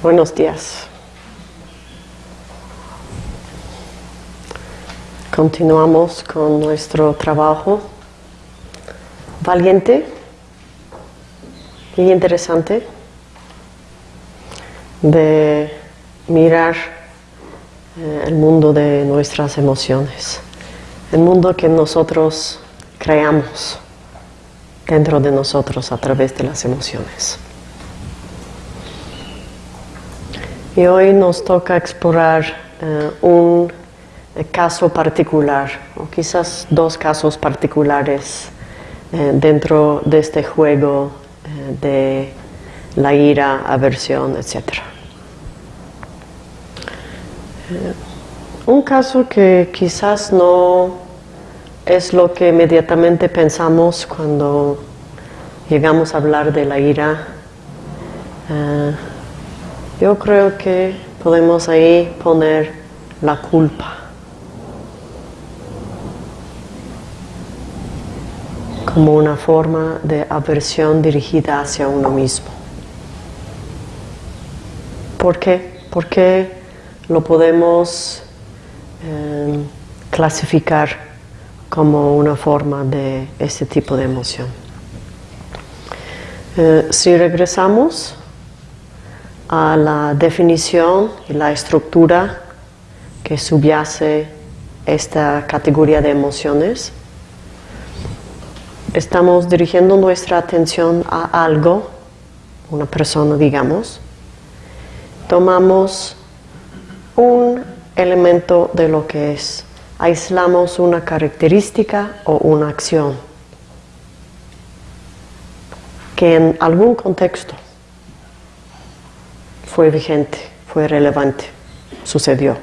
Buenos días. Continuamos con nuestro trabajo valiente y interesante de mirar eh, el mundo de nuestras emociones, el mundo que nosotros creamos dentro de nosotros a través de las emociones. Y hoy nos toca explorar eh, un caso particular, o quizás dos casos particulares eh, dentro de este juego eh, de la ira, aversión, etc. un caso que quizás no es lo que inmediatamente pensamos cuando llegamos a hablar de la ira. Yo creo que podemos ahí poner la culpa. como una forma de aversión dirigida hacia uno mismo. ¿Por qué? Porque lo podemos em, clasificar como una forma de este tipo de emoción. Eh, si regresamos a la definición y la estructura que subyace esta categoría de emociones. Estamos dirigiendo nuestra atención a algo, una persona digamos, tomamos un elemento de lo que es, aislamos una característica o una acción que en algún contexto fue vigente, fue relevante, sucedió.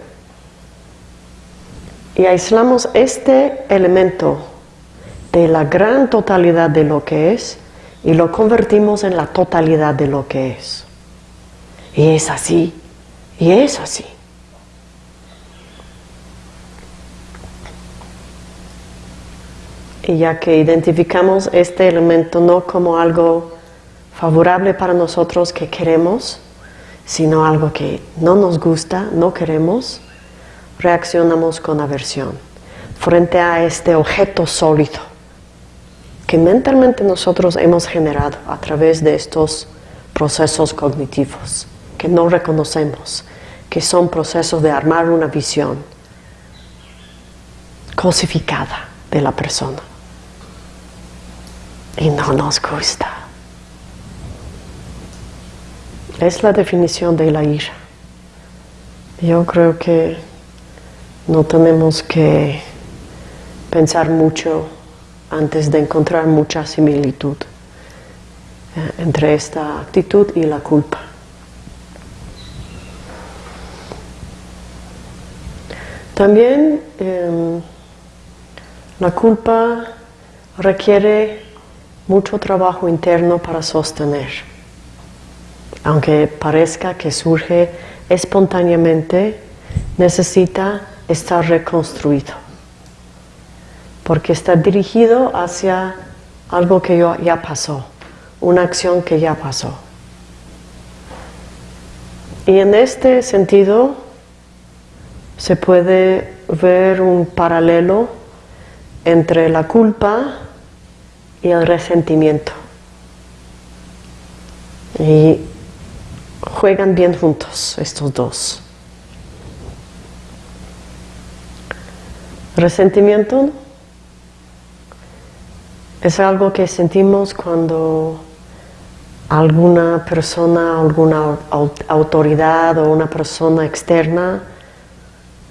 Y aislamos este elemento de la gran totalidad de lo que es y lo convertimos en la totalidad de lo que es. Y es así, y es así. Y ya que identificamos este elemento no como algo favorable para nosotros que queremos, sino algo que no nos gusta, no queremos, reaccionamos con aversión frente a este objeto sólido que mentalmente nosotros hemos generado a través de estos procesos cognitivos que no reconocemos, que son procesos de armar una visión cosificada de la persona. Y no nos gusta. Es la definición de la ira. Yo creo que no tenemos que pensar mucho antes de encontrar mucha similitud eh, entre esta actitud y la culpa. También em, la culpa requiere mucho trabajo interno para sostener aunque parezca que surge espontáneamente, necesita estar reconstruido, porque está dirigido hacia algo que ya pasó, una acción que ya pasó. Y en este sentido se puede ver un paralelo entre la culpa y el resentimiento. Y juegan bien juntos estos dos. Resentimiento es algo que sentimos cuando alguna persona, alguna autoridad o una persona externa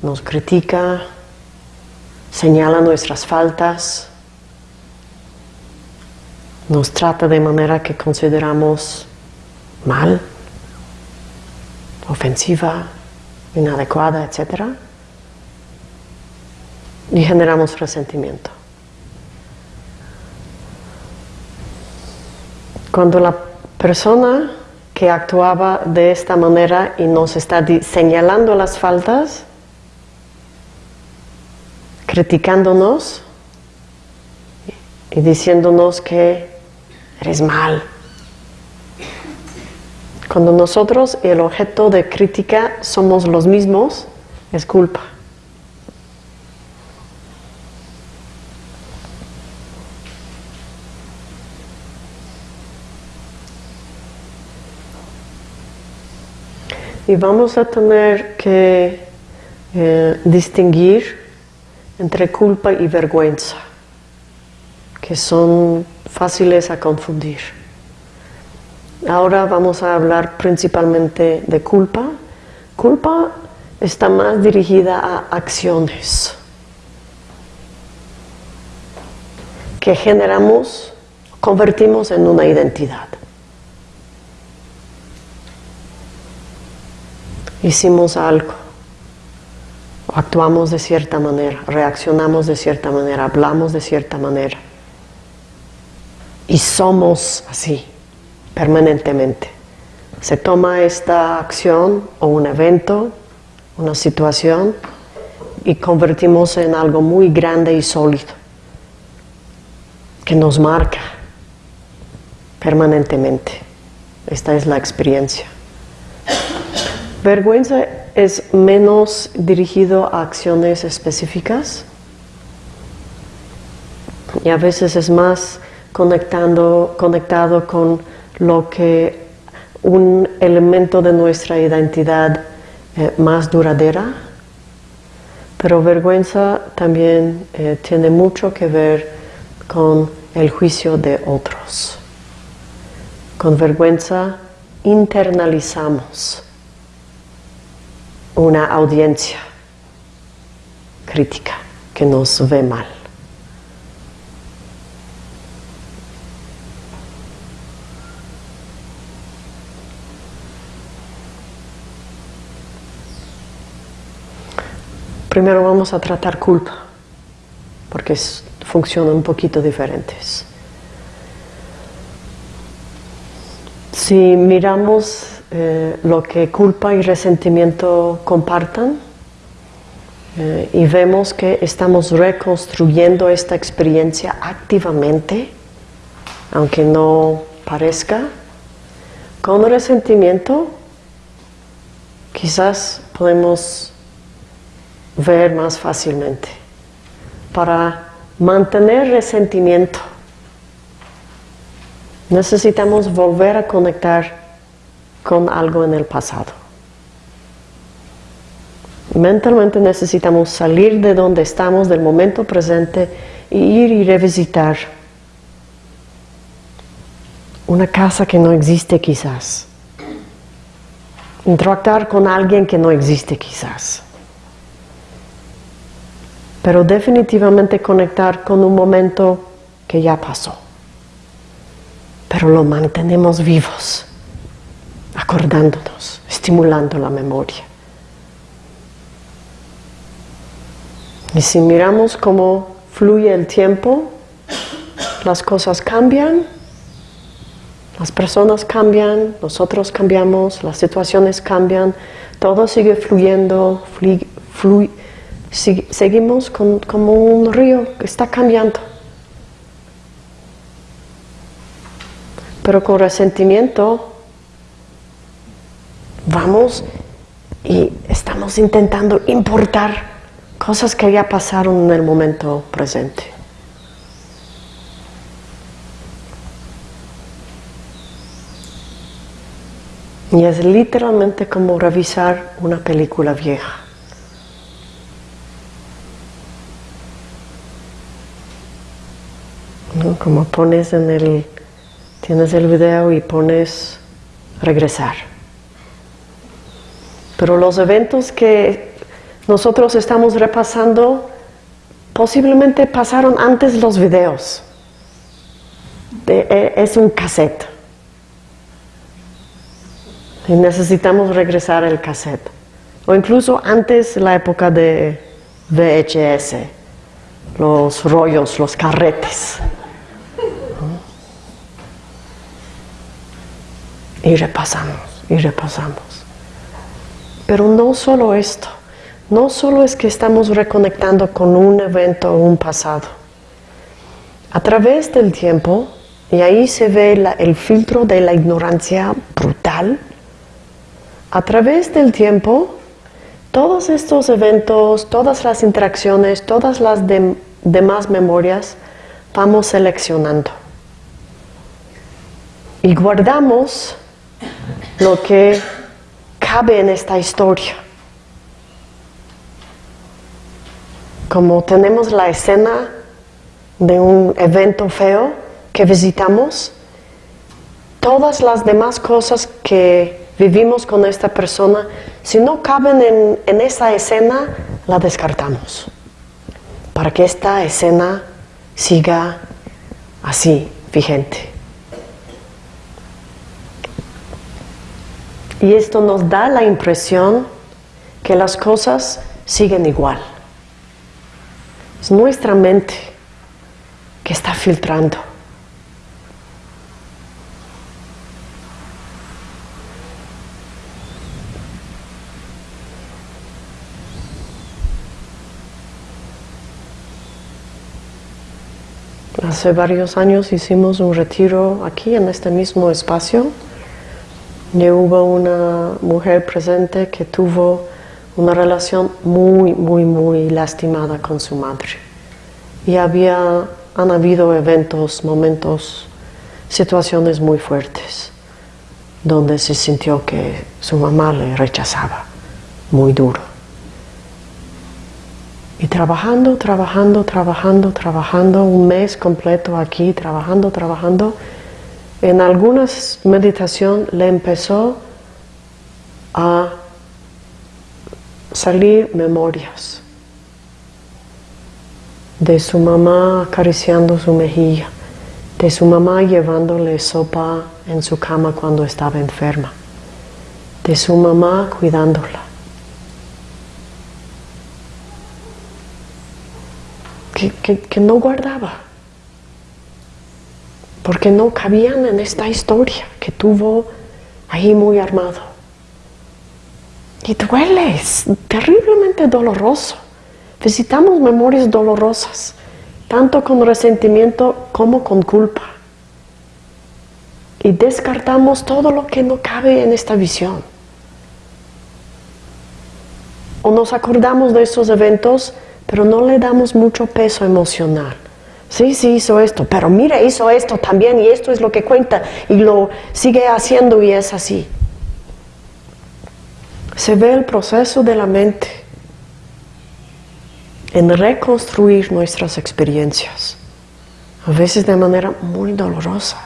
nos critica, señala nuestras faltas, nos trata de manera que consideramos mal ofensiva, inadecuada, etc. Y generamos resentimiento. Cuando la persona que actuaba de esta manera y nos está señalando las faltas, criticándonos y diciéndonos que eres mal, Cuando nosotros y el objeto de crítica somos los mismos, es culpa. Y vamos a tener que eh, distinguir entre culpa y vergüenza, que son fáciles a confundir. Ahora vamos a hablar principalmente de culpa. Culpa está más dirigida a acciones que generamos, convertimos en una identidad. hicimos algo, actuamos de cierta manera, reaccionamos de cierta manera, hablamos de cierta manera. Y somos así, permanentemente. Se toma esta acción o un evento, una situación, y convertimos en algo muy grande y sólido, que nos marca permanentemente. Esta es la experiencia. Vergüenza es menos dirigido a acciones específicas y a veces es más conectando, conectado con lo que un elemento de nuestra identidad eh, más duradera, pero vergüenza también eh, tiene mucho que ver con el juicio de otros. Con vergüenza internalizamos una audiencia crítica que nos ve mal. Primero vamos a tratar culpa, porque funcionan un poquito diferentes. Si miramos eh, lo que culpa y resentimiento compartan eh, y vemos que estamos reconstruyendo esta experiencia activamente, aunque no parezca, con resentimiento quizás podemos ver más fácilmente. Para mantener resentimiento necesitamos volver a conectar con algo en el pasado. Mentalmente necesitamos salir de donde estamos, del momento presente, e ir y revisitar una casa que no existe quizás. Interactuar con alguien que no existe quizás. Pero definitivamente conectar con un momento que ya pasó. Pero lo mantenemos vivos acordándonos, estimulando la memoria. Y si miramos cómo fluye el tiempo, las cosas cambian, las personas cambian, nosotros cambiamos, las situaciones cambian, todo sigue fluyendo, seguimos como un río que está cambiando. Pero con resentimiento vamos y estamos intentando importar cosas que ya pasaron en el momento presente. Y es literalmente como revisar una película vieja. Como pones en el, tienes el video y pones regresar. Pero los eventos que nosotros estamos repasando posiblemente pasaron antes los videos. E, es un cassette. Y necesitamos regresar el cassette. O incluso antes la época de VHS, los rollos, los carretes. Y repasamos, y repasamos. Pero no solo esto, no solo es que estamos reconectando con un evento o un pasado. A través del tiempo, y ahí se ve el filtro de la ignorancia brutal, a través del tiempo, todos estos eventos, todas las interacciones, todas las demás memorias, vamos seleccionando. Y guardamos lo que cabe en esta historia. Como tenemos la escena de un evento feo que visitamos, todas las demás cosas que vivimos con esta persona, si no caben en, en esa escena, la descartamos. Para que esta escena siga así, vigente. Y esto nos da la impresión que las cosas siguen igual. Es nuestra mente que está filtrando. Hace varios años hicimos un retiro aquí en este mismo espacio hubo una mujer presente que tuvo una relación muy, muy, muy lastimada con su madre. Y había, han habido eventos, momentos, situaciones muy fuertes, donde se sintió que su mamá le rechazaba muy duro. Y trabajando, trabajando, trabajando, trabajando, un mes completo aquí, trabajando, trabajando, en algunas meditación le empezó a salir memorias de su mamá acariciando su mejilla, de su mamá llevándole sopa en su cama cuando estaba enferma, de su mamá cuidándola. Que, que no guardaba porque no cabían en esta historia que tuvo ahí muy armado. Y duele, es terriblemente doloroso. Visitamos memorias dolorosas, tanto con resentimiento como con culpa. Y descartamos todo lo que no cabe en esta visión. O nos acordamos de esos eventos, pero no le damos mucho peso emocional. Sí, sí hizo esto, pero mira, hizo esto también y esto es lo que cuenta y lo sigue haciendo y es así. Se ve el proceso de la mente en reconstruir nuestras experiencias, a veces de manera muy dolorosa.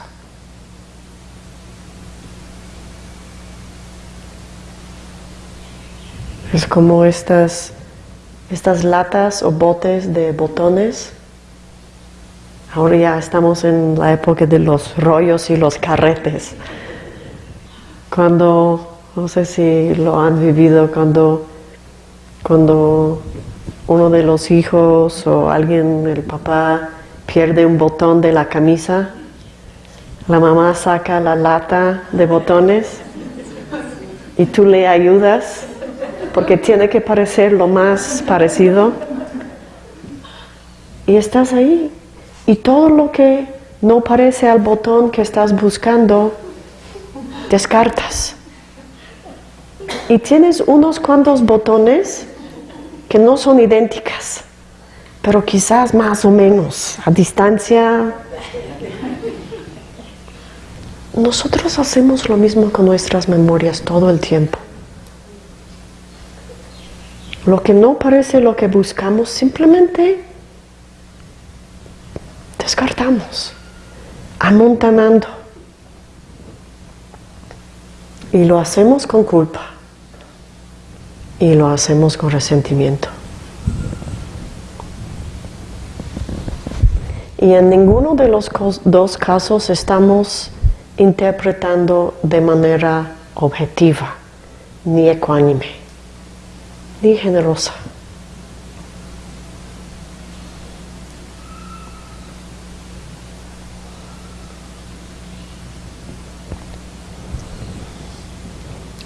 Es como estas, estas latas o botes de botones Ahora ya estamos en la época de los rollos y los carretes. Cuando, no sé si lo han vivido, cuando, cuando uno de los hijos o alguien, el papá, pierde un botón de la camisa, la mamá saca la lata de botones y tú le ayudas porque tiene que parecer lo más parecido y estás ahí y todo lo que no parece al botón que estás buscando, descartas. Y tienes unos cuantos botones que no son idénticas, pero quizás más o menos, a distancia. Nosotros hacemos lo mismo con nuestras memorias todo el tiempo. Lo que no parece lo que buscamos, simplemente descartamos, amontanando. Y lo hacemos con culpa. Y lo hacemos con resentimiento. Y en ninguno de los dos casos estamos interpretando de manera objetiva, ni ecuánime, ni generosa.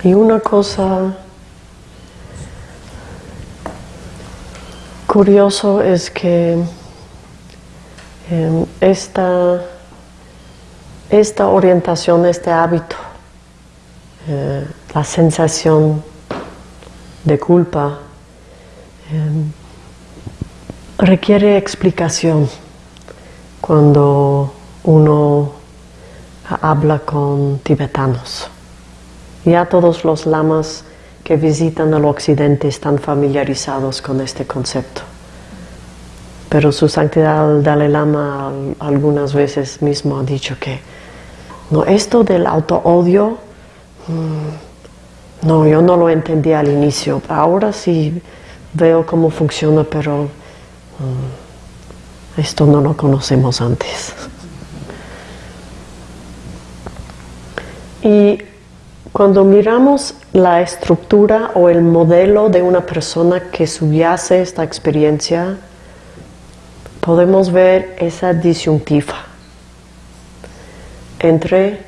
Y una cosa curioso es que em, esta, esta orientación, este hábito, eh, la sensación de culpa eh, requiere explicación cuando uno habla con tibetanos. Ya todos los lamas que visitan el occidente están familiarizados con este concepto. Pero su santidad el Dalai Lama algunas veces mismo ha dicho que no, esto del auto-odio, mm, no, yo no lo entendía al inicio. Ahora sí veo cómo funciona, pero mm, esto no lo conocemos antes. Y cuando miramos la estructura o el modelo de una persona que subyace esta experiencia, podemos ver esa disyuntiva entre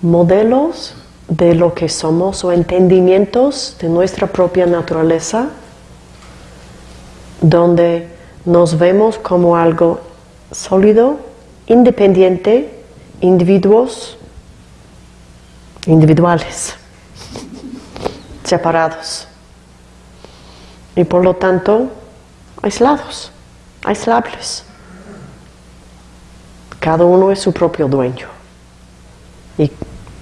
modelos de lo que somos o entendimientos de nuestra propia naturaleza, donde nos vemos como algo sólido, independiente, individuos, individuales, separados y por lo tanto aislados, aislables. Cada uno es su propio dueño y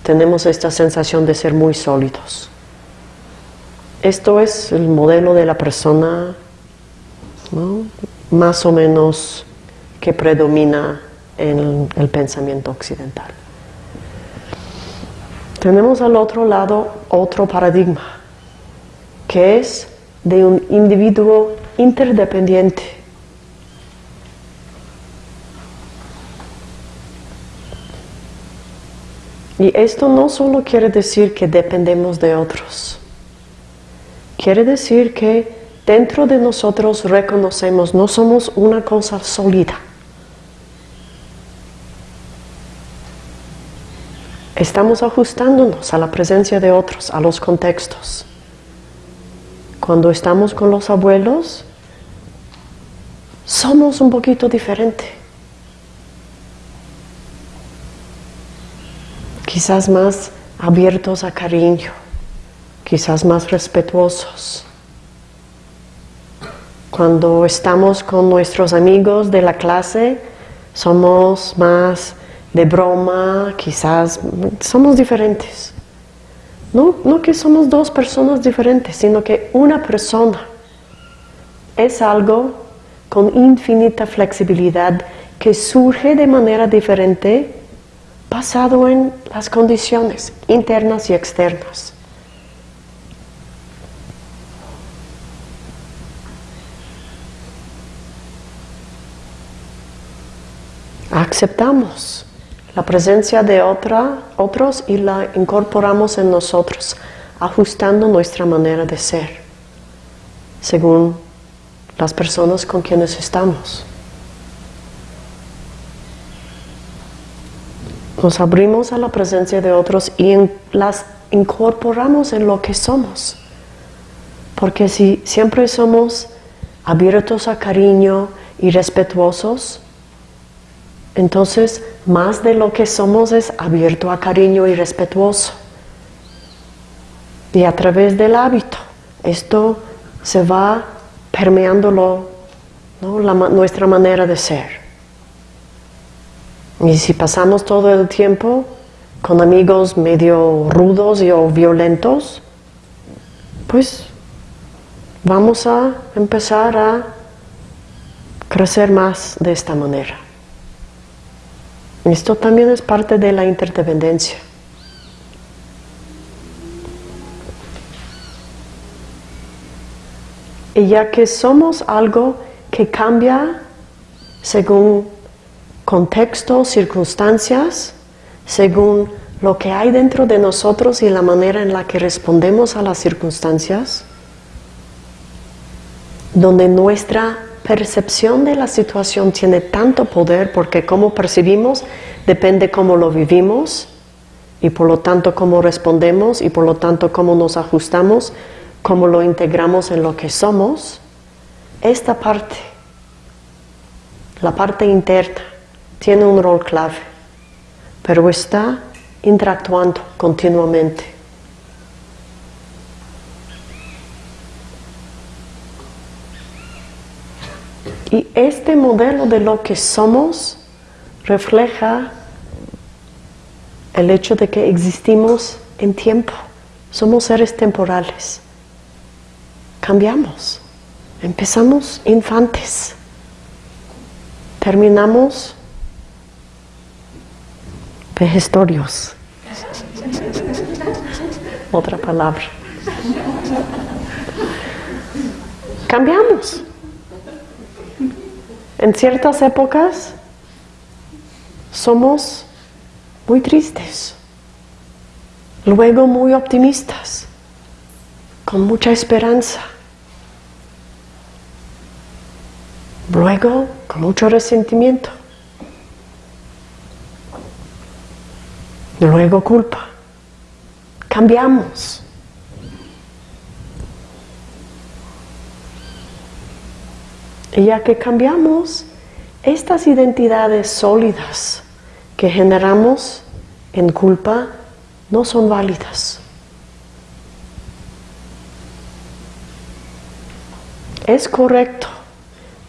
tenemos esta sensación de ser muy sólidos. Esto es el modelo de la persona más o menos que predomina en el pensamiento occidental. Tenemos al otro lado otro paradigma, que es de un individuo interdependiente. Y esto no solo quiere decir que dependemos de otros, quiere decir que dentro de nosotros reconocemos no somos una cosa sólida Estamos ajustándonos a la presencia de otros, a los contextos. Cuando estamos con los abuelos, somos un poquito diferente. Quizás más abiertos a cariño, quizás más respetuosos. Cuando estamos con nuestros amigos de la clase, somos más de broma, quizás somos diferentes. No, no que somos dos personas diferentes, sino que una persona es algo con infinita flexibilidad que surge de manera diferente basado en las condiciones internas y externas. Aceptamos la presencia de otra, otros y la incorporamos en nosotros, ajustando nuestra manera de ser, según las personas con quienes estamos. Nos abrimos a la presencia de otros y las incorporamos en lo que somos. Porque si siempre somos abiertos a cariño y respetuosos, entonces, más de lo que somos es abierto a cariño y respetuoso. Y a través del hábito, esto se va permeando nuestra manera de ser. Y si pasamos todo el tiempo con amigos medio rudos y o violentos, pues vamos a empezar a crecer más de esta manera. Esto también es parte de la interdependencia. Y ya que somos algo que cambia según contexto, circunstancias, según lo que hay dentro de nosotros y la manera en la que respondemos a las circunstancias, donde nuestra percepción de la situación tiene tanto poder porque cómo percibimos depende cómo lo vivimos y por lo tanto cómo respondemos y por lo tanto cómo nos ajustamos, cómo lo integramos en lo que somos. Esta parte, la parte interna, tiene un rol clave, pero está interactuando continuamente Y este modelo de lo que somos refleja el hecho de que existimos en tiempo. Somos seres temporales. Cambiamos. Empezamos infantes. Terminamos vejestorios. Otra palabra. Cambiamos. En ciertas épocas somos muy tristes, luego muy optimistas, con mucha esperanza, luego con mucho resentimiento, luego culpa. Cambiamos. Ya que cambiamos, estas identidades sólidas que generamos en culpa no son válidas. Es correcto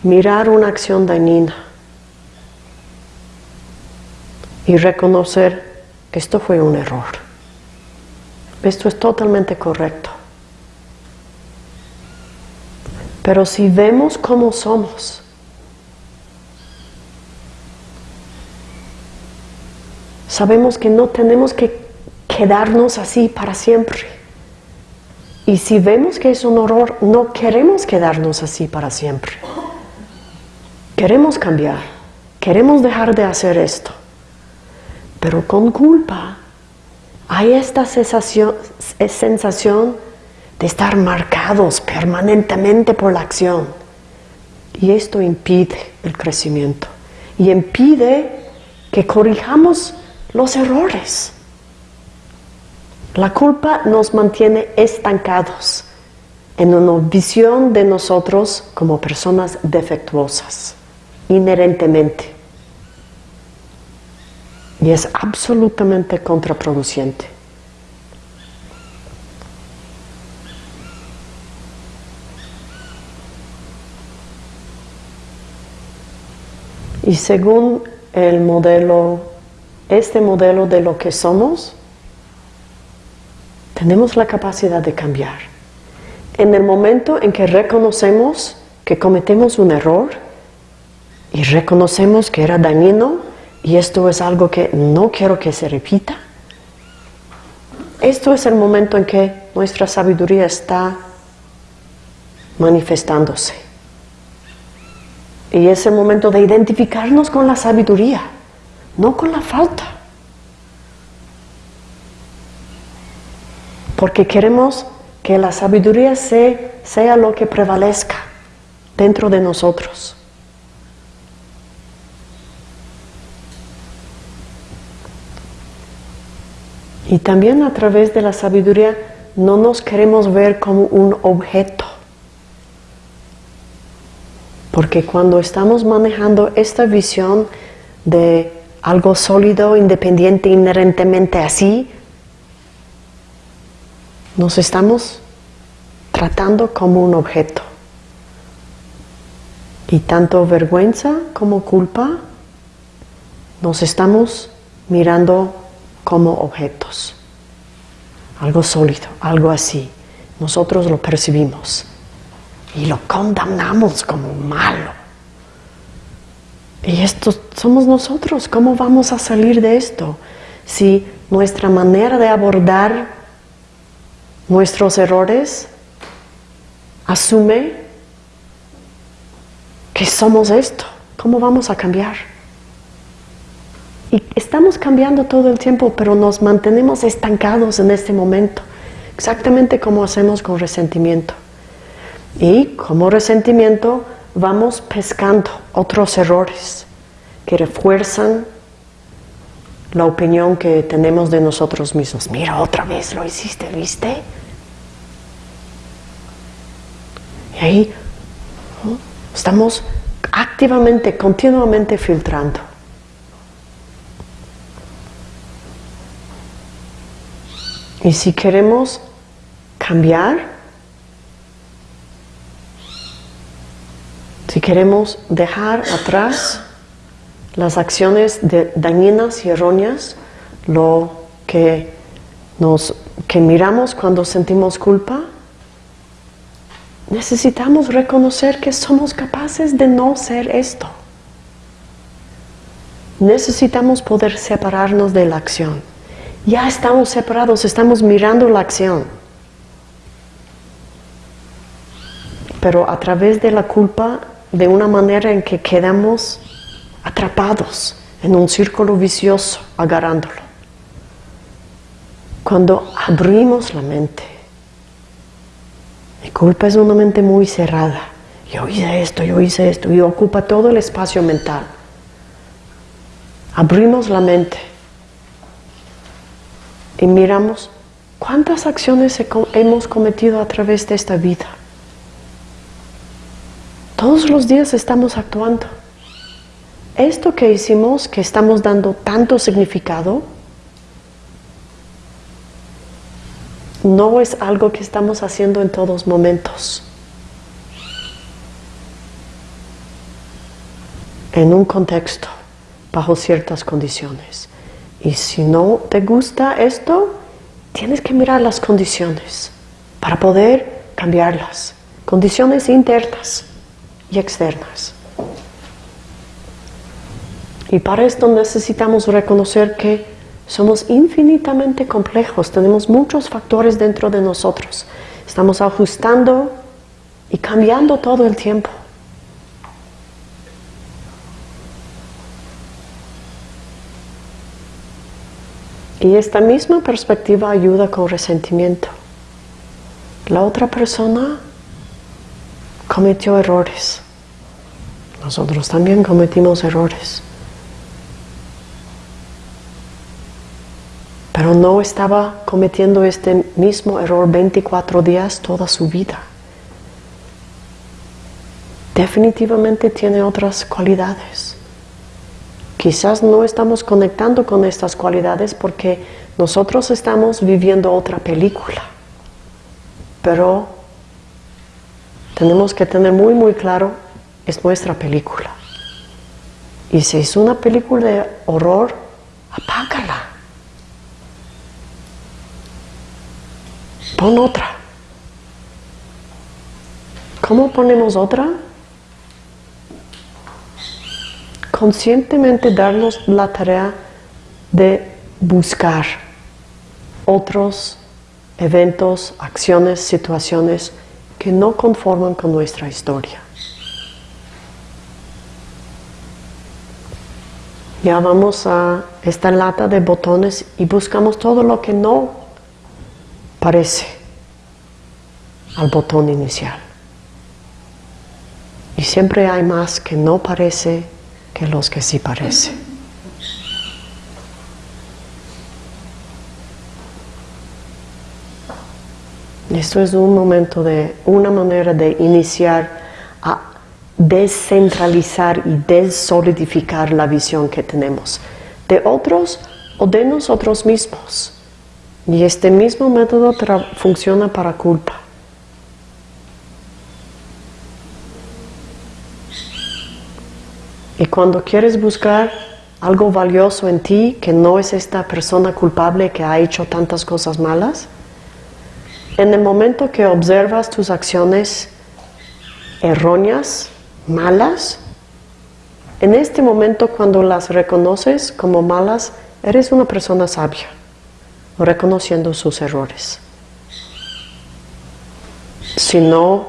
mirar una acción dañina y reconocer esto fue un error. Esto es totalmente correcto. Pero si vemos cómo somos, sabemos que no tenemos que quedarnos así para siempre. Y si vemos que es un horror, no queremos quedarnos así para siempre. Queremos cambiar, queremos dejar de hacer esto. Pero con culpa hay esta sensación, sensación de estar marcados permanentemente por la acción. Y esto impide el crecimiento y impide que corrijamos los errores. La culpa nos mantiene estancados en una visión de nosotros como personas defectuosas, inherentemente. Y es absolutamente contraproducente. Y según el modelo, este modelo de lo que somos, tenemos la capacidad de cambiar. En el momento en que reconocemos que cometemos un error y reconocemos que era dañino y esto es algo que no quiero que se repita, esto es el momento en que nuestra sabiduría está manifestándose. Y es el momento de identificarnos con la sabiduría, no con la falta. Porque queremos que la sabiduría sea, lo que prevalezca dentro de nosotros. Y también a través de la sabiduría no nos queremos ver como un objeto porque cuando estamos manejando esta visión de algo sólido, independiente, inherentemente así, nos estamos tratando como un objeto. Y tanto vergüenza como culpa nos estamos mirando como objetos. Algo sólido, algo así. Nosotros lo percibimos y lo condenamos como malo. Y esto somos nosotros. ¿Cómo vamos a salir de esto? Si nuestra manera de abordar nuestros errores asume que somos esto, ¿cómo vamos a cambiar? Y estamos cambiando todo el tiempo, pero nos mantenemos estancados en este momento, exactamente como hacemos con resentimiento. Y como resentimiento vamos pescando otros errores que refuerzan la opinión que tenemos de nosotros mismos. Mira, otra vez lo hiciste, ¿viste? Y ahí estamos activamente, continuamente filtrando. Y si queremos cambiar, Si queremos dejar atrás las acciones dañinas y erróneas, lo que, nos, que miramos cuando sentimos culpa, necesitamos reconocer que somos capaces de no ser esto. Necesitamos poder separarnos de la acción. Ya estamos separados, estamos mirando la acción. Pero a través de la culpa, de una manera en que quedamos atrapados en un círculo vicioso, agarrándolo. Cuando abrimos la mente, mi culpa es una mente muy cerrada. Yo hice esto, yo hice esto, y ocupa todo el espacio mental. Abrimos la mente y miramos cuántas acciones hemos cometido a través de esta vida. Todos los días estamos actuando. Esto que hicimos, que estamos dando tanto significado, no es algo que estamos haciendo en todos momentos. En un contexto, bajo ciertas condiciones. Y si no te gusta esto, tienes que mirar las condiciones para poder cambiarlas. Condiciones internas y externas. Y para esto necesitamos reconocer que somos infinitamente complejos, tenemos muchos factores dentro de nosotros. Estamos ajustando y cambiando todo el tiempo. Y esta misma perspectiva ayuda con resentimiento. La otra persona cometió errores. Nosotros también cometimos errores. pero no estaba cometiendo este mismo error 24 días toda su vida. Definitivamente tiene otras cualidades. Quizás no estamos conectando con estas cualidades porque nosotros estamos viviendo otra película. Pero tenemos que tener muy muy claro, es nuestra película. Y si es una película de horror, apágala. Pon otra. ¿Cómo ponemos otra? Conscientemente darnos la tarea de buscar otros eventos, acciones, situaciones que no conforman con nuestra historia. Ya vamos a esta lata de botones y buscamos todo lo que no parece al botón inicial. Y siempre hay más que no parece que los que sí parece. Esto es un momento de, una manera de iniciar descentralizar y desolidificar la visión que tenemos de otros o de nosotros mismos. Y este mismo método funciona para culpa. Y cuando quieres buscar algo valioso en ti, que no es esta persona culpable que ha hecho tantas cosas malas, en el momento que observas tus acciones erróneas, malas, en este momento cuando las reconoces como malas, eres una persona sabia reconociendo sus errores. Si no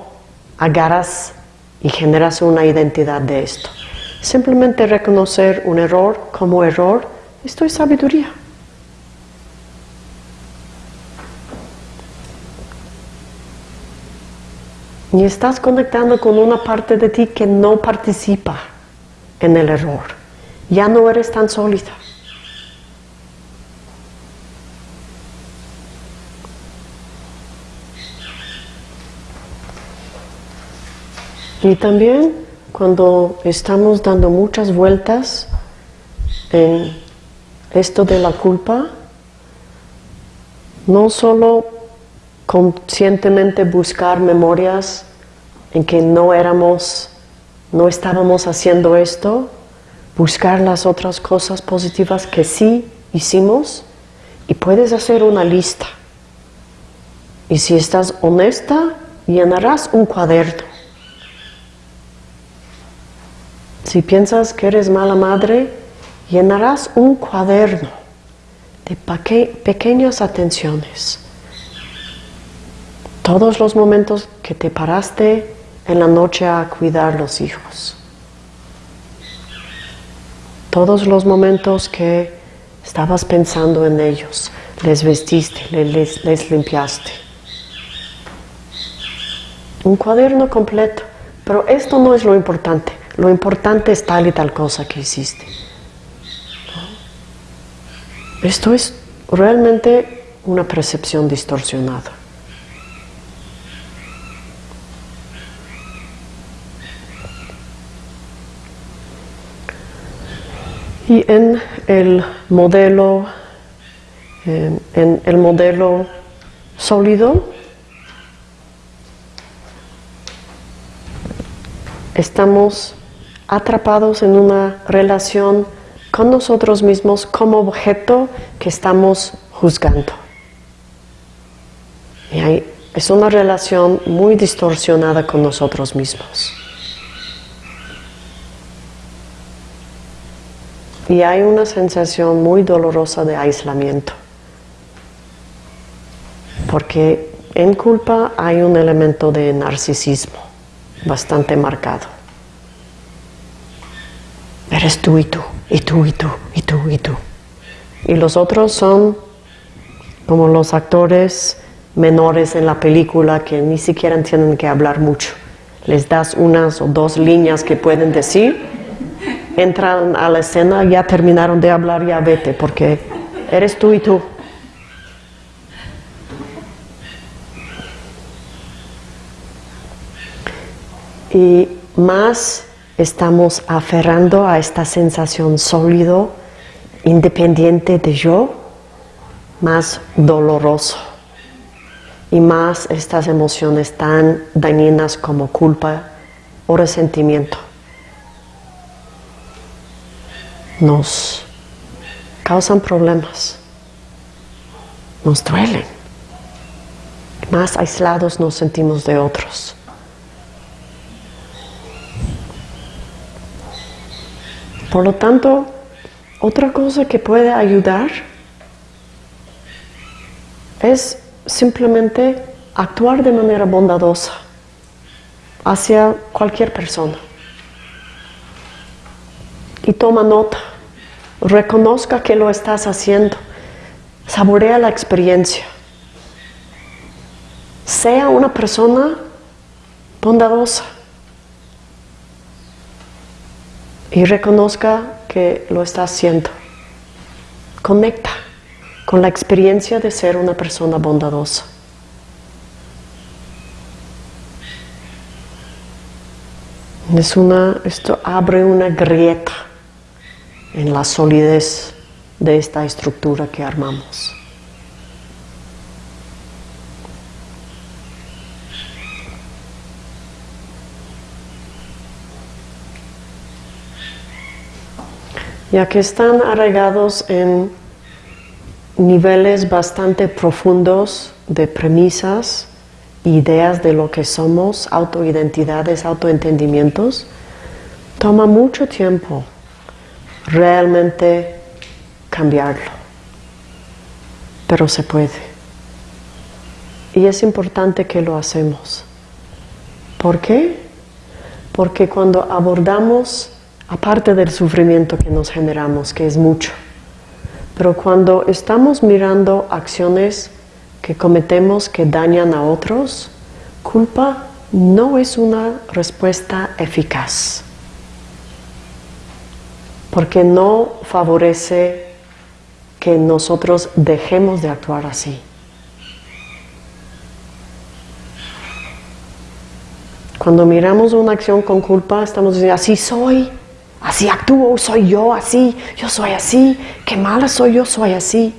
agarras y generas una identidad de esto, simplemente reconocer un error como error, esto es sabiduría. Y estás conectando con una parte de ti que no participa en el error. Ya no eres tan sólida. Y también cuando estamos dando muchas vueltas en esto de la culpa, no solo conscientemente buscar memorias en que no éramos no estábamos haciendo esto, buscar las otras cosas positivas que sí hicimos y puedes hacer una lista. Y si estás honesta, llenarás un cuaderno. Si piensas que eres mala madre, llenarás un cuaderno de pequeñas atenciones. Todos los momentos que te paraste en la noche a cuidar los hijos. Todos los momentos que estabas pensando en ellos, les vestiste, les, limpiaste. Un cuaderno completo, pero esto no es lo importante. Lo importante es tal y tal cosa que hiciste. Esto es realmente una percepción distorsionada. Y en el modelo, en el modelo sólido, estamos atrapados en una relación con nosotros mismos como objeto que estamos juzgando. Y es una relación muy distorsionada con nosotros mismos. Y hay una sensación muy dolorosa de aislamiento. Porque en culpa hay un elemento de narcisismo bastante marcado. Eres tú y tú, y tú y tú, y tú y tú. Y los otros son como los actores menores en la película que ni siquiera tienen que hablar mucho. Les das unas o dos líneas que pueden decir entran a la escena, ya terminaron de hablar, ya vete, porque eres tú y tú. Y más estamos aferrando a esta sensación sólido, independiente de yo, más doloroso. Y más estas emociones tan dañinas como culpa o resentimiento nos causan problemas, nos duelen. Más aislados nos sentimos de otros. Por lo tanto, otra cosa que puede ayudar es simplemente actuar de manera bondadosa hacia cualquier persona y toma nota. Reconozca que lo estás haciendo. Saborea la experiencia. Sea una persona bondadosa. Y reconozca que lo está haciendo. Conecta con la experiencia de ser una persona bondadosa. Es una, esto abre una grieta en la solidez de esta estructura que armamos. Ya que están arraigados en niveles bastante profundos de premisas, ideas de lo que somos, autoidentidades, autoentendimientos, toma mucho tiempo realmente cambiarlo. Pero se puede. Y es importante que lo hacemos. ¿Por qué? Porque cuando abordamos, aparte del sufrimiento que nos generamos, que es mucho, pero cuando estamos mirando acciones que cometemos que dañan a otros, culpa no es una respuesta eficaz porque no favorece que nosotros dejemos de actuar así. Cuando miramos una acción con culpa, estamos diciendo, así soy, así actúo, soy yo así, yo soy así, qué mala soy yo, soy así.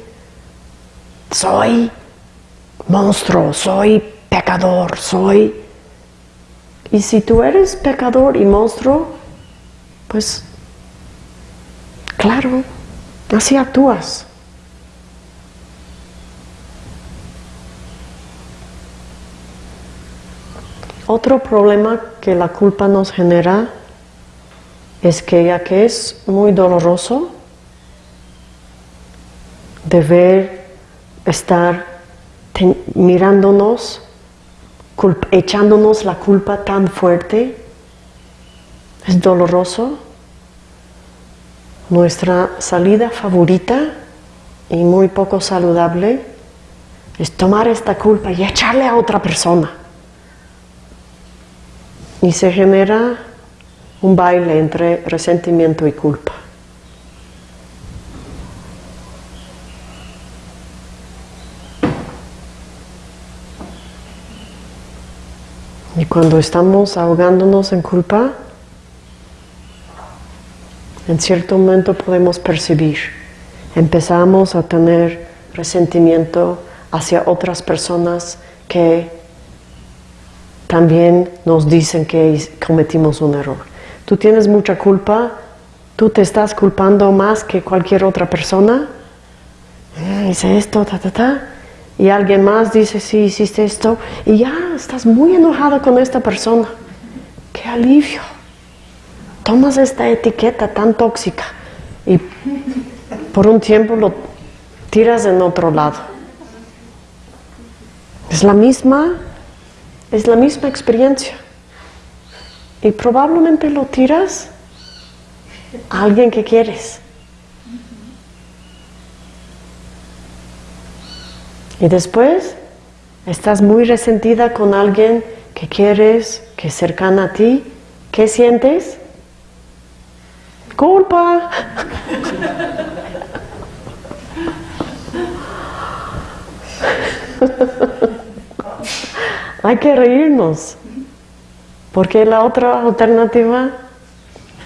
Soy monstruo, soy pecador, soy... Y si tú eres pecador y monstruo, pues claro, así actúas. Otro problema que la culpa nos genera es que ya que es muy doloroso deber estar mirándonos, echándonos la culpa tan fuerte, es doloroso. Nuestra salida favorita y muy poco saludable es tomar esta culpa y echarle a otra persona. Y se genera un baile entre resentimiento y culpa. Y cuando estamos ahogándonos en culpa, en cierto momento podemos percibir, empezamos a tener resentimiento hacia otras personas que también nos dicen que cometimos un error. Tú tienes mucha culpa, tú te estás culpando más que cualquier otra persona. Eh, hice esto, ta, ta, ta. Y alguien más dice, sí, hiciste esto. Y ya estás muy enojado con esta persona. ¡Qué alivio! Tomas esta etiqueta tan tóxica y por un tiempo lo tiras en otro lado. Es la misma es la misma experiencia. Y probablemente lo tiras a alguien que quieres. Y después estás muy resentida con alguien que quieres, que es cercana a ti. ¿Qué sientes? Culpa. Hay que reírnos. Porque la otra alternativa,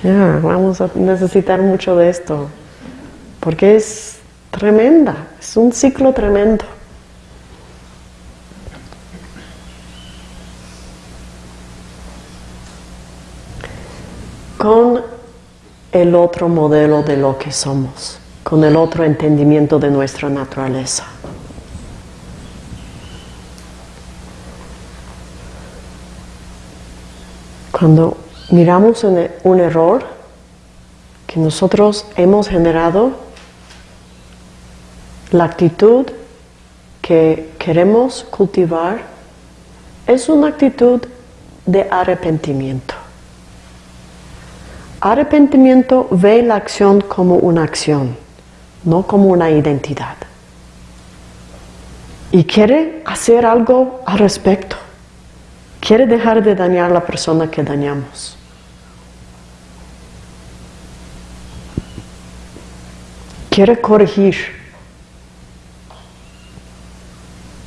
vamos a necesitar mucho de esto. Porque es tremenda, es un ciclo tremendo. Con el otro modelo de lo que somos, con el otro entendimiento de nuestra naturaleza. Cuando miramos un error que nosotros hemos generado, la actitud que queremos cultivar es una actitud de arrepentimiento. Arrepentimiento ve la acción como una acción, no como una identidad. Y quiere hacer algo al respecto quiere dejar de dañar a la persona que dañamos. Quiere corregir.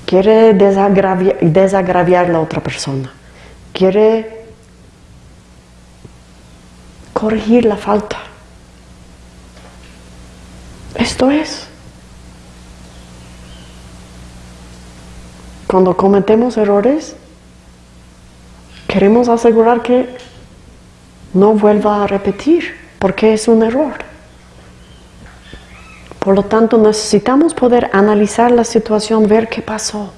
Quiere desagraviar, a la otra persona. Quiere corregir la falta. Esto es. Cuando cometemos errores, queremos asegurar que no vuelva a repetir, porque es un error. Por lo tanto, necesitamos poder analizar la situación, ver qué pasó.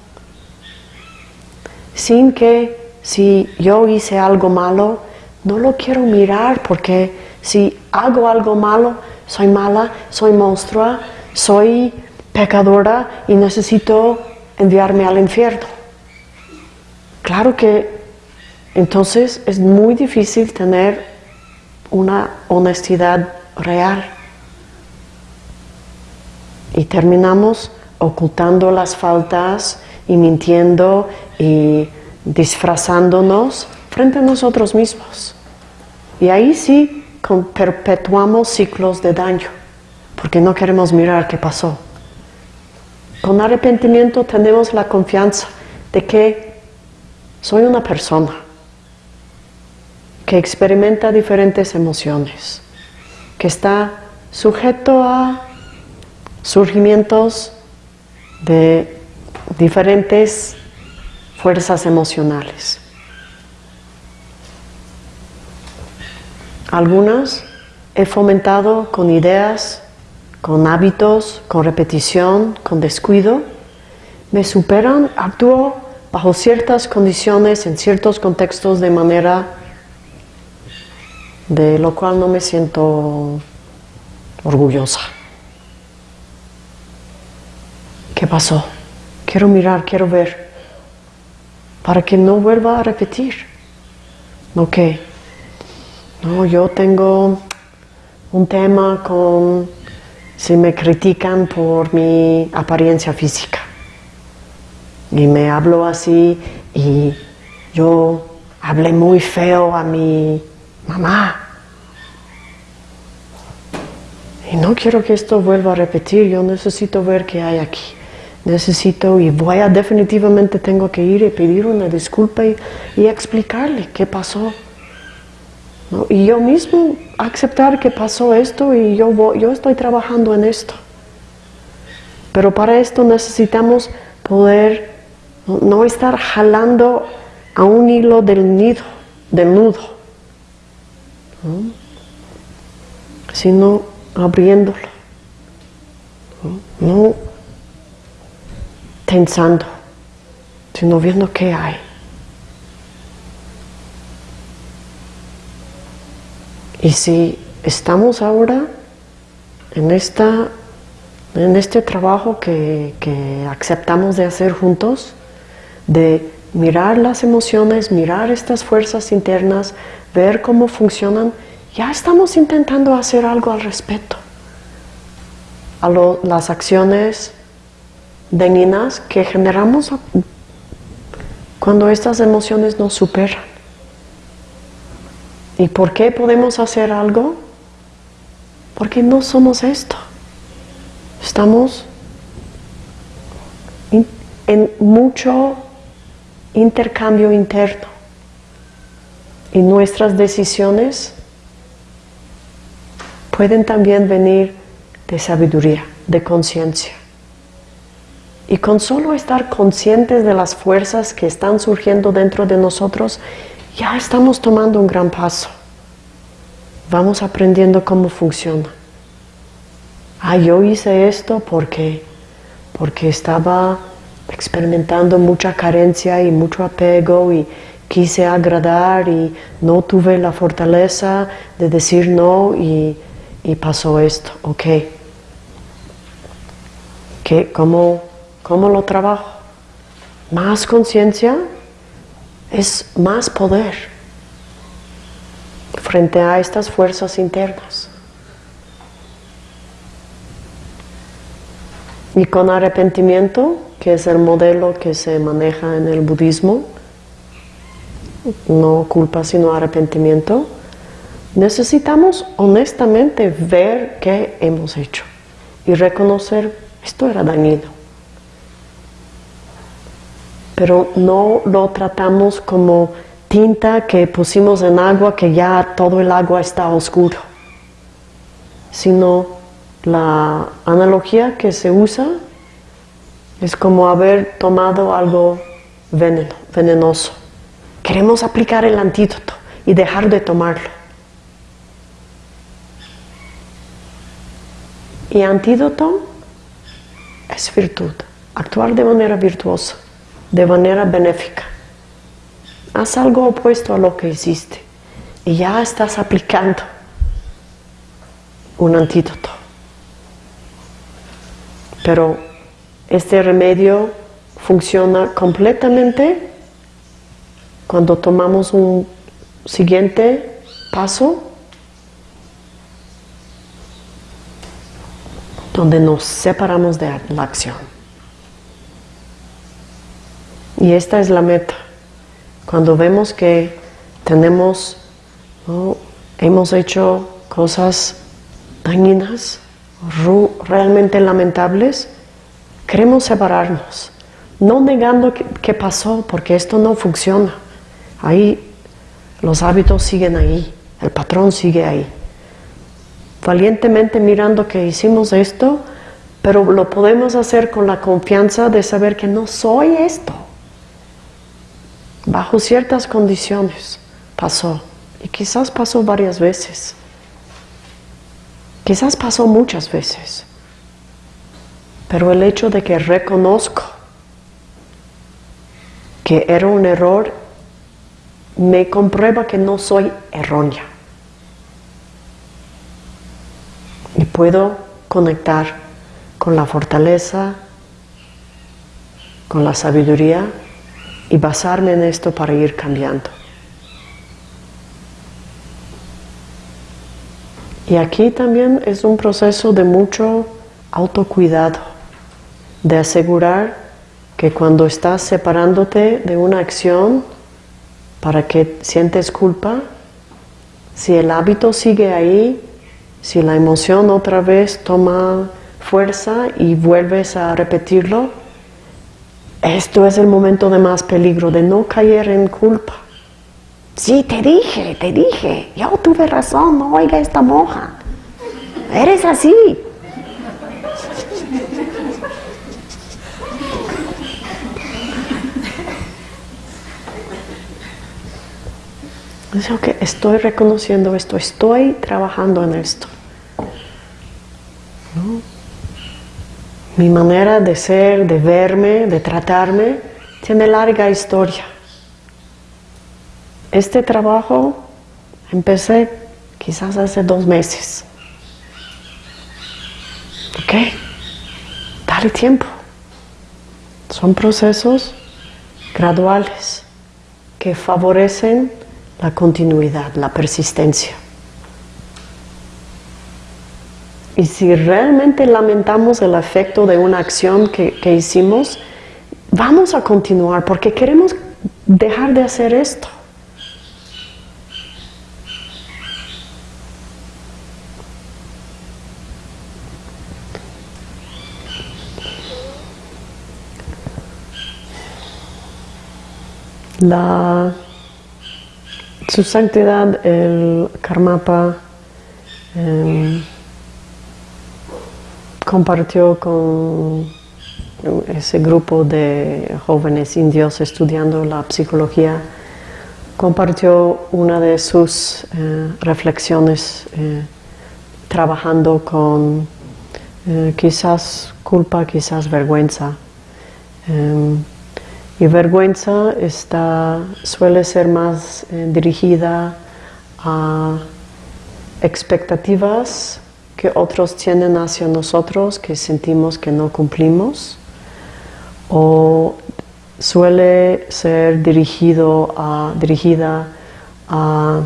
Sin que si yo hice algo malo, no lo quiero mirar porque si hago algo malo, soy mala, soy monstrua, soy pecadora y necesito enviarme al infierno. Claro que entonces es muy difícil tener una honestidad real. Y terminamos ocultando las faltas y mintiendo y disfrazándonos frente a nosotros mismos. Y ahí sí perpetuamos ciclos de daño, porque no queremos mirar qué pasó. Con arrepentimiento tenemos la confianza de que soy una persona que experimenta diferentes emociones, que está sujeto a surgimientos de diferentes fuerzas emocionales. Algunas he fomentado con ideas, con hábitos, con repetición, con descuido, me superan, actúo bajo ciertas condiciones, en ciertos contextos de manera de lo cual no me siento orgullosa. ¿Qué pasó? Quiero mirar, quiero ver, para que no vuelva a repetir. Ok, no, yo tengo un tema con si me critican por mi apariencia física y me hablo así y yo hablé muy feo a mi mamá. Y no quiero que esto vuelva a repetir, yo necesito ver qué hay aquí. Necesito y voy a definitivamente tengo que ir y pedir una disculpa y, explicarle qué pasó. Y yo mismo aceptar que pasó esto y yo, yo estoy trabajando en esto. Pero para esto necesitamos poder no, estar jalando a un hilo del nido, del nudo, sino abriéndolo, no tensando, sino viendo qué hay. Y si estamos ahora en, esta, en este trabajo que, que aceptamos de hacer juntos, de mirar las emociones, mirar estas fuerzas internas, ver cómo funcionan, ya estamos intentando hacer algo al respecto. A las acciones dañinas que generamos cuando estas emociones nos superan. ¿Y por qué podemos hacer algo? Porque no somos esto. Estamos en mucho intercambio interno y nuestras decisiones pueden también venir de sabiduría, de conciencia. Y con solo estar conscientes de las fuerzas que están surgiendo dentro de nosotros, ya estamos tomando un gran paso. Vamos aprendiendo cómo funciona. Ah, yo hice esto porque, porque estaba experimentando mucha carencia y mucho apego y quise agradar y no tuve la fortaleza de decir no y, pasó esto, ok. ¿Qué, cómo, ¿Cómo lo trabajo? Más conciencia es más poder frente a estas fuerzas internas. Y con arrepentimiento que es el modelo que se maneja en el budismo, no culpa sino arrepentimiento, necesitamos honestamente ver qué hemos hecho y reconocer esto era dañino. Pero no lo tratamos como tinta que pusimos en agua que ya todo el agua está oscuro, sino la analogía que se usa es como haber tomado algo venenoso. Queremos aplicar el antídoto y dejar de tomarlo. Y antídoto es virtud, actuar de manera virtuosa, de manera benéfica. Haz algo opuesto a lo que hiciste y ya estás aplicando un antídoto. Pero este remedio funciona completamente cuando tomamos un siguiente paso donde nos separamos de la acción. Y esta es la meta. Cuando vemos que tenemos, hemos hecho cosas dañinas, realmente lamentables, Queremos separarnos, no negando que, pasó, porque esto no funciona. Ahí los hábitos siguen ahí, el patrón sigue ahí. Valientemente mirando que hicimos esto, pero lo podemos hacer con la confianza de saber que no soy esto. Bajo ciertas condiciones pasó. Y quizás pasó varias veces. Quizás pasó muchas veces. Pero el hecho de que reconozco que era un error me comprueba que no soy errónea. Y puedo conectar con la fortaleza, con la sabiduría y basarme en esto para ir cambiando. Y aquí también es un proceso de mucho autocuidado, de asegurar que cuando estás separándote de una acción para que sientes culpa, si el hábito sigue ahí, si la emoción otra vez toma fuerza y vuelves a repetirlo, esto es el momento de más peligro, de no caer en culpa. Sí, te dije, te dije, yo tuve razón, no oiga esta moja. Eres así. Que estoy reconociendo esto, estoy trabajando en esto. Mi manera de ser, de verme, de tratarme, tiene larga historia. Este trabajo empecé quizás hace dos meses. ¿Ok? Dale tiempo. Son procesos graduales que favorecen la continuidad, la persistencia. Y si realmente lamentamos el efecto de una acción que, hicimos, vamos a continuar porque queremos dejar de hacer esto. La su Santidad el Karmapa em, compartió con ese grupo de jóvenes indios estudiando la psicología, compartió una de sus eh, reflexiones eh, trabajando con eh, quizás culpa, quizás vergüenza. Y vergüenza está, suele ser más dirigida a expectativas que otros tienen hacia nosotros que sentimos que no cumplimos o suele ser dirigido a, dirigida a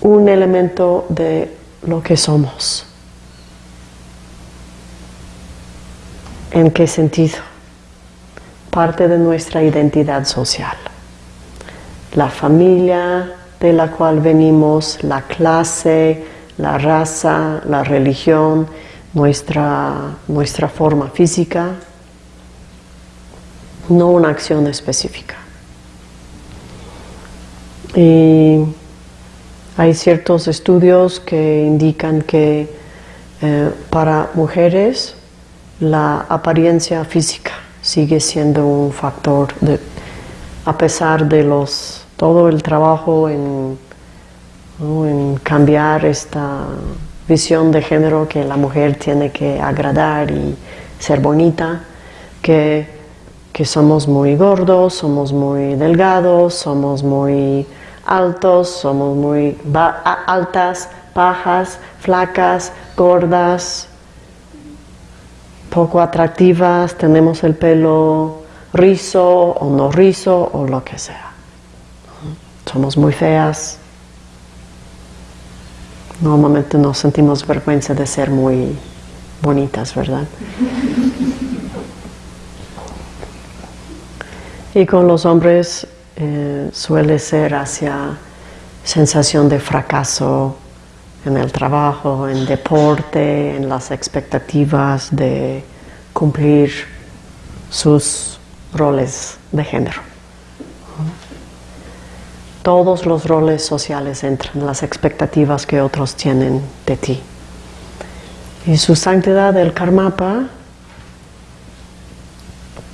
un elemento de lo que somos. ¿En qué sentido? parte de nuestra identidad social. La familia de la cual venimos, la clase, la raza, la religión, nuestra, nuestra forma física, no una acción específica. Y hay ciertos estudios que indican que eh, para mujeres la apariencia física sigue siendo un factor de, a pesar de los todo el trabajo en, en cambiar esta visión de género que la mujer tiene que agradar y ser bonita, que, que somos muy gordos, somos muy delgados, somos muy altos, somos muy altas, bajas, flacas, gordas, poco atractivas, tenemos el pelo rizo o no rizo o lo que sea. Somos muy feas. Normalmente nos sentimos vergüenza de ser muy bonitas, ¿verdad? Y con los hombres eh, suele ser hacia sensación de fracaso, en el trabajo, en deporte, en las expectativas de cumplir sus roles de género. Todos los roles sociales entran, las expectativas que otros tienen de ti. Y su santidad del Karmapa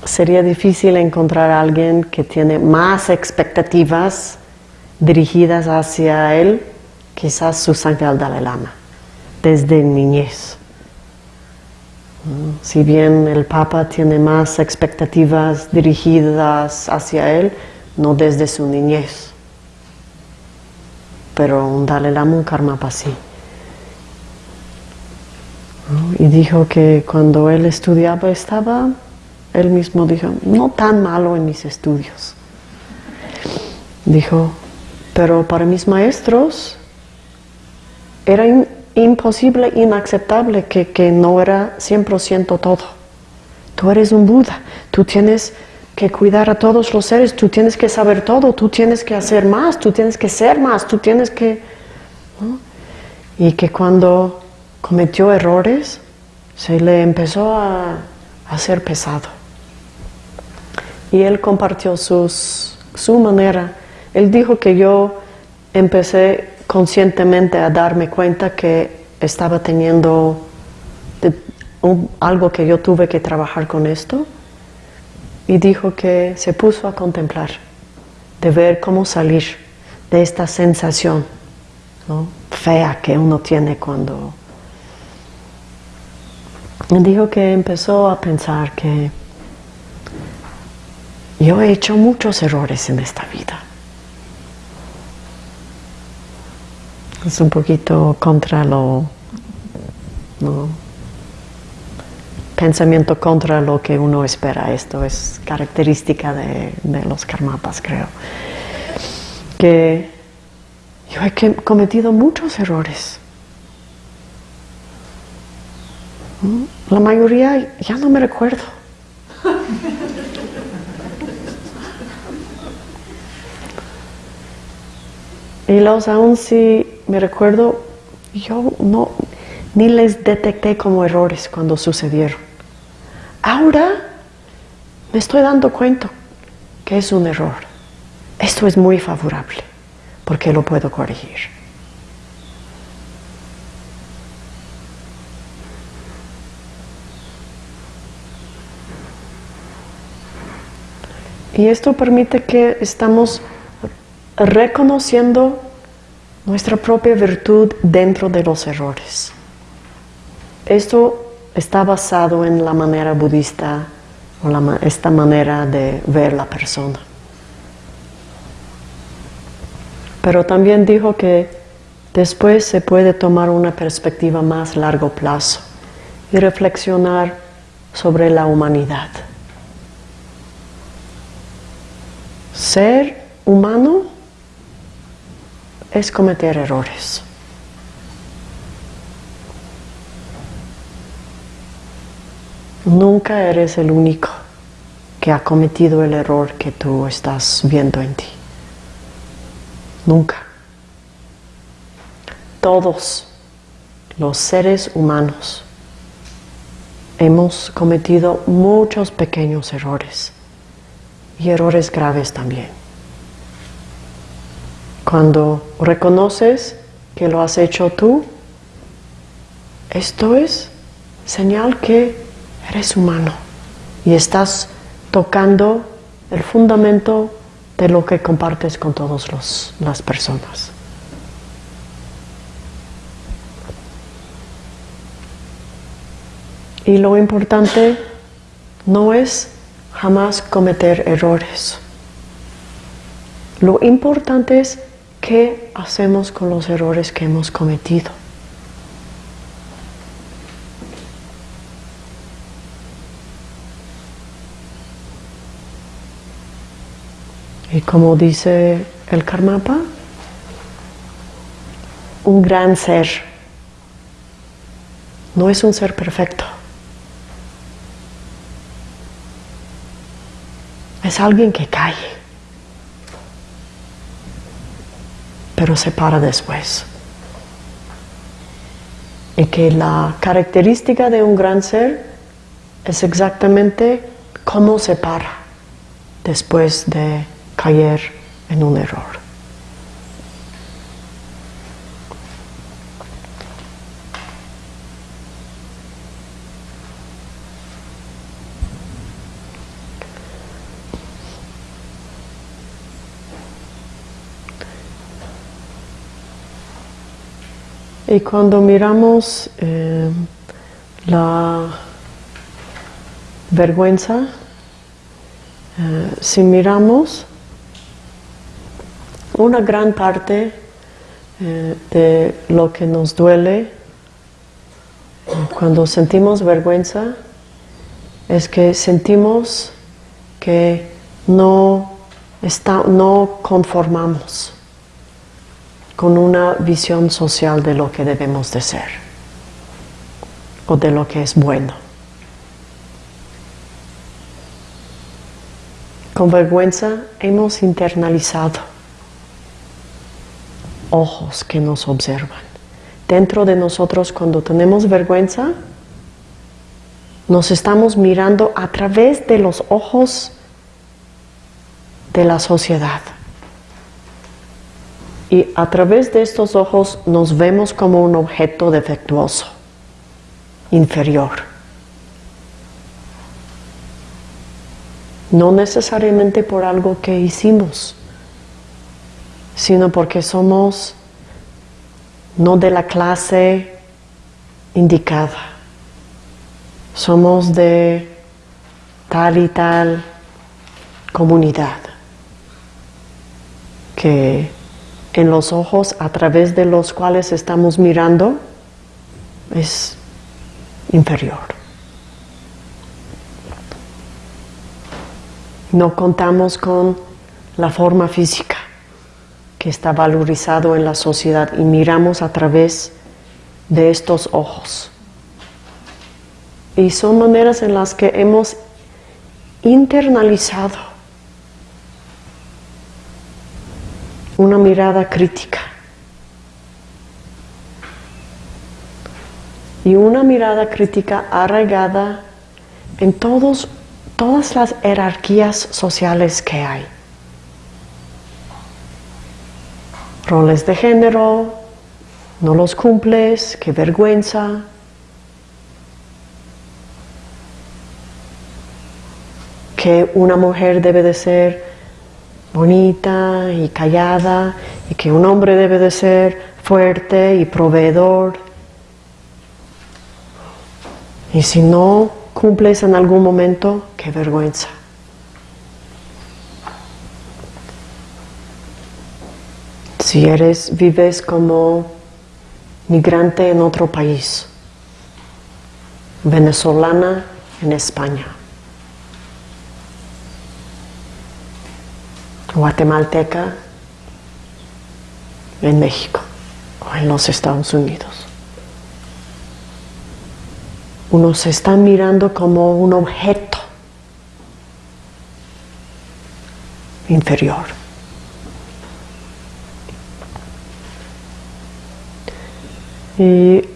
sería difícil encontrar a alguien que tiene más expectativas dirigidas hacia él, quizás su sangre al Dalai Lama, desde niñez. Si bien el Papa tiene más expectativas dirigidas hacia él, no desde su niñez. Pero un Dalai Lama, un Karmapa sí. Y dijo que cuando él estudiaba estaba, él mismo dijo, no tan malo en mis estudios. Dijo, pero para mis maestros era imposible, inaceptable que, que no era 100% todo. Tú eres un Buda, tú tienes que cuidar a todos los seres, tú tienes que saber todo, tú tienes que hacer más, tú tienes que ser más, tú tienes que... Y que cuando cometió errores, se le empezó a hacer pesado. Y él compartió sus, su manera. Él dijo que yo empecé conscientemente a darme cuenta que estaba teniendo algo que yo tuve que trabajar con esto y dijo que se puso a contemplar, de ver cómo salir de esta sensación fea que uno tiene cuando... Dijo que empezó a pensar que yo he hecho muchos errores en esta vida. Es un poquito contra lo, pensamiento contra lo que uno espera. Esto es característica de, los karmapas, creo. Que yo he cometido muchos errores. La mayoría ya no me recuerdo. y los aún si me recuerdo, yo no, ni les detecté como errores cuando sucedieron. Ahora me estoy dando cuenta que es un error. Esto es muy favorable porque lo puedo corregir. Y esto permite que estamos reconociendo nuestra propia virtud dentro de los errores. Esto está basado en la manera budista o esta manera de ver la persona. Pero también dijo que después se puede tomar una perspectiva más largo plazo y reflexionar sobre la humanidad. Ser humano es cometer errores. Nunca eres el único que ha cometido el error que tú estás viendo en ti. Nunca. Todos los seres humanos hemos cometido muchos pequeños errores y errores graves también. Cuando reconoces que lo has hecho tú, esto es señal que eres humano y estás tocando el fundamento de lo que compartes con todas las personas. Y lo importante no es jamás cometer errores. Lo importante es ¿Qué hacemos con los errores que hemos cometido? Y como dice el Karmapa, un gran ser no es un ser perfecto. Es alguien que cae. pero se para después. Y que la característica de un gran ser es exactamente cómo se para después de caer en un error. Y cuando miramos eh, la vergüenza, eh, si miramos una gran parte eh, de lo que nos duele cuando sentimos vergüenza es que sentimos que no, está, no conformamos con una visión social de lo que debemos de ser o de lo que es bueno. Con vergüenza hemos internalizado ojos que nos observan. Dentro de nosotros cuando tenemos vergüenza, nos estamos mirando a través de los ojos de la sociedad. Y a través de estos ojos nos vemos como un objeto defectuoso, inferior. No necesariamente por algo que hicimos, sino porque somos no de la clase indicada. Somos de tal y tal comunidad que en los ojos a través de los cuales estamos mirando es inferior. No contamos con la forma física que está valorizado en la sociedad y miramos a través de estos ojos. Y son maneras en las que hemos internalizado una mirada crítica y una mirada crítica arraigada en todos, todas las jerarquías sociales que hay. Roles de género, no los cumples, qué vergüenza, que una mujer debe de ser bonita y callada y que un hombre debe de ser fuerte y proveedor. Y si no cumples en algún momento, qué vergüenza. Si eres, vives como migrante en otro país, venezolana en España. guatemalteca en México o en los Estados Unidos. Uno se está mirando como un objeto inferior. Y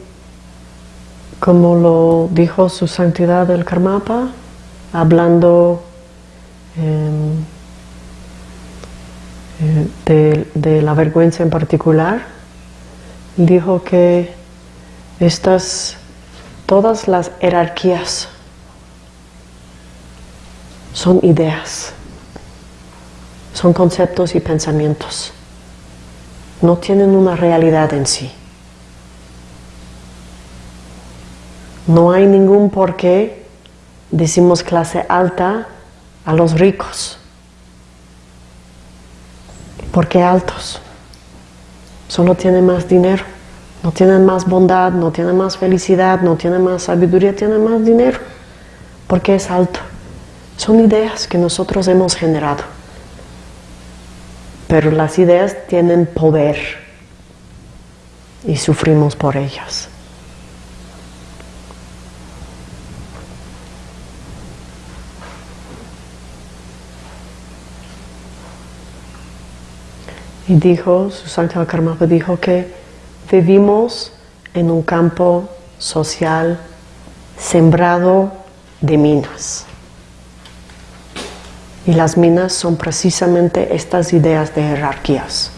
como lo dijo su santidad el Karmapa, hablando de, de, la vergüenza en particular, dijo que estas, todas las jerarquías son ideas, son conceptos y pensamientos, no tienen una realidad en sí. No hay ningún por qué decimos clase alta a los ricos porque altos. Solo tienen más dinero, no tienen más bondad, no tienen más felicidad, no tienen más sabiduría, tienen más dinero. Porque es alto. Son ideas que nosotros hemos generado. Pero las ideas tienen poder y sufrimos por ellas. Y dijo, Santa Karmapa dijo que vivimos en un campo social sembrado de minas. Y las minas son precisamente estas ideas de jerarquías.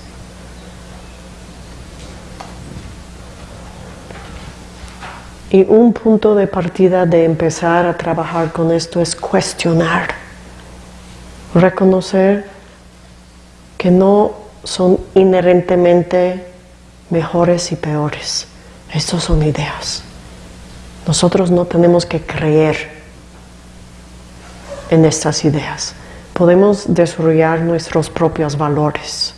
Y un punto de partida de empezar a trabajar con esto es cuestionar, reconocer que no son inherentemente mejores y peores, Estos son ideas. Nosotros no tenemos que creer en estas ideas. Podemos desarrollar nuestros propios valores.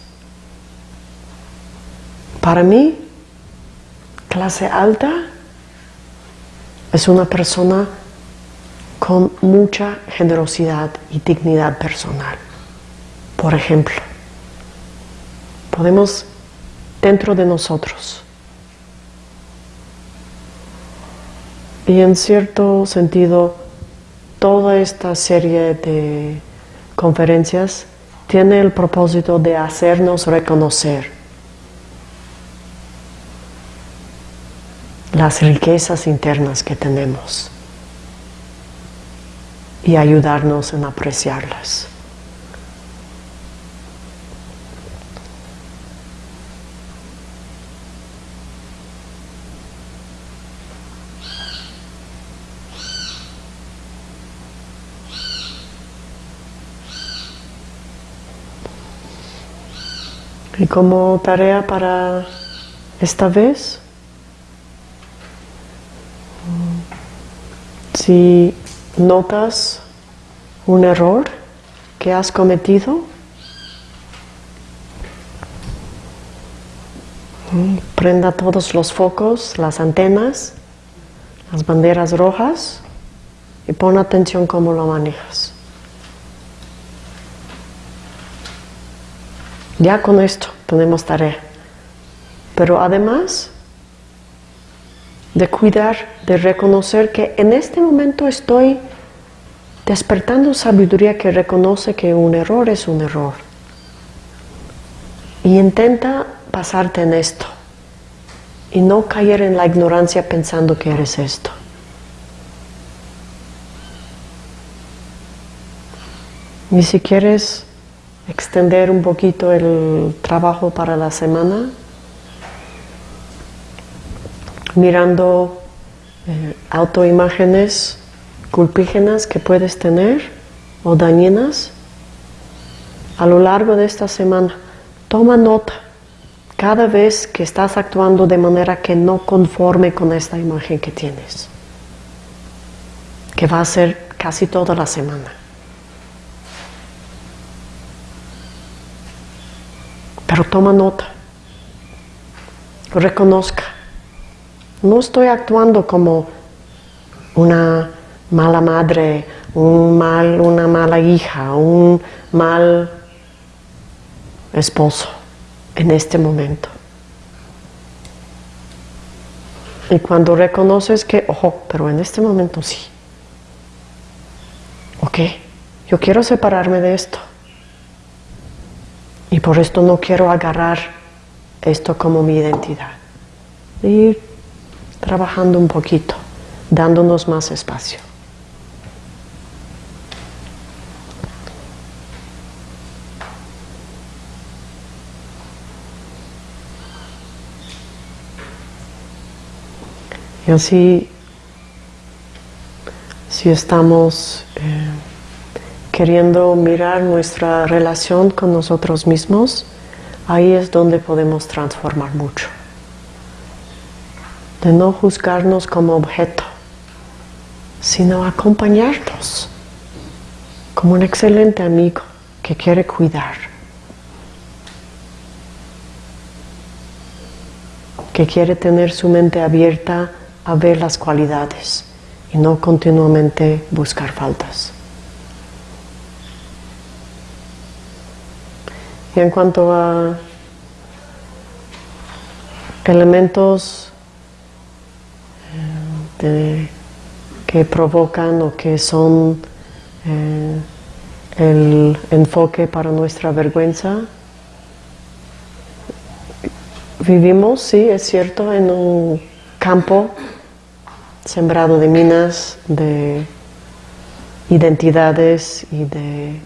Para mí, clase alta es una persona con mucha generosidad y dignidad personal. Por ejemplo, podemos dentro de nosotros y en cierto sentido toda esta serie de conferencias tiene el propósito de hacernos reconocer las riquezas internas que tenemos y ayudarnos en apreciarlas. Y como tarea para esta vez, si notas un error que has cometido, prenda todos los focos, las antenas, las banderas rojas y pon atención cómo lo manejas. Ya con esto tenemos tarea. Pero además de cuidar, de reconocer que en este momento estoy despertando sabiduría que reconoce que un error es un error. Y intenta pasarte en esto y no caer en la ignorancia pensando que eres esto. Y si quieres extender un poquito el trabajo para la semana, mirando eh, autoimágenes culpígenas que puedes tener o dañinas a lo largo de esta semana. Toma nota cada vez que estás actuando de manera que no conforme con esta imagen que tienes, que va a ser casi toda la semana. Pero toma nota, reconozca, no estoy actuando como una mala madre, un mal, una mala hija, un mal esposo en este momento. Y cuando reconoces que, ojo, pero en este momento sí. Ok, yo quiero separarme de esto. Y por esto no quiero agarrar esto como mi identidad. Ir trabajando un poquito, dándonos más espacio. Y así, si estamos eh, queriendo mirar nuestra relación con nosotros mismos, ahí es donde podemos transformar mucho. De no juzgarnos como objeto, sino acompañarnos como un excelente amigo que quiere cuidar, que quiere tener su mente abierta a ver las cualidades y no continuamente buscar faltas. Y en cuanto a elementos eh, que provocan o que son eh, el enfoque para nuestra vergüenza, vivimos, sí, es cierto, en un campo sembrado de minas, de identidades y de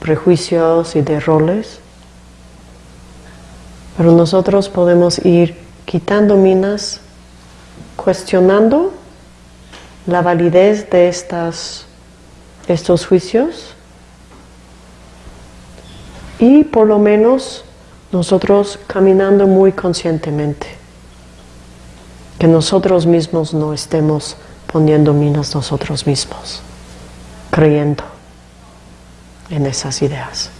prejuicios y de roles. Pero nosotros podemos ir quitando minas, cuestionando la validez de estas, estos juicios y por lo menos nosotros caminando muy conscientemente que nosotros mismos no estemos poniendo minas nosotros mismos, creyendo en esas ideas.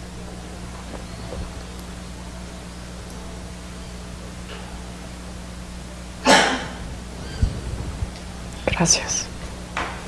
Gracias.